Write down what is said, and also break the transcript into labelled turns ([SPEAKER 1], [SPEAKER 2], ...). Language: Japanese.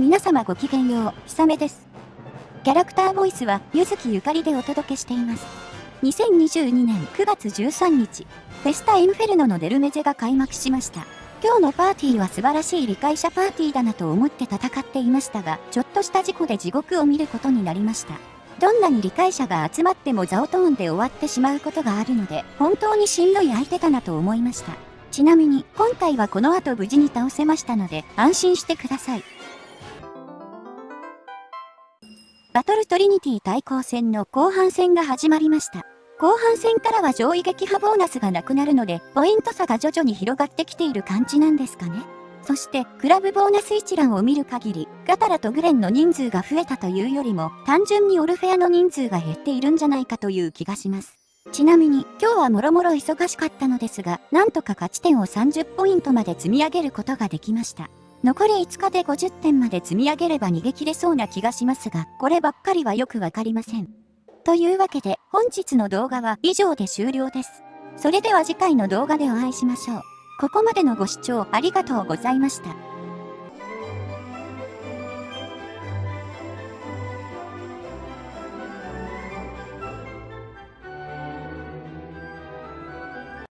[SPEAKER 1] 皆様ごきげんよう、ひさめです。キャラクターボイスは、ゆずきゆかりでお届けしています。2022年9月13日、フェスタインフェルノのデルメゼが開幕しました。今日のパーティーは素晴らしい理解者パーティーだなと思って戦っていましたが、ちょっとした事故で地獄を見ることになりました。どんなに理解者が集まってもザオトーンで終わってしまうことがあるので、本当にしんどい相手だなと思いました。ちなみに、今回はこの後無事に倒せましたので、安心してください。バトルトリニティ対抗戦の後半戦が始まりました。後半戦からは上位撃破ボーナスがなくなるので、ポイント差が徐々に広がってきている感じなんですかね。そして、クラブボーナス一覧を見る限り、ガタラとグレンの人数が増えたというよりも、単純にオルフェアの人数が減っているんじゃないかという気がします。ちなみに、今日はもろもろ忙しかったのですが、なんとか勝ち点を30ポイントまで積み上げることができました。残り5日で50点まで積み上げれば逃げ切れそうな気がしますが、こればっかりはよくわかりません。というわけで、本日の動画は以上で終了です。それでは次回の動画でお会いしましょう。ここまでのご視聴ありがとうございました。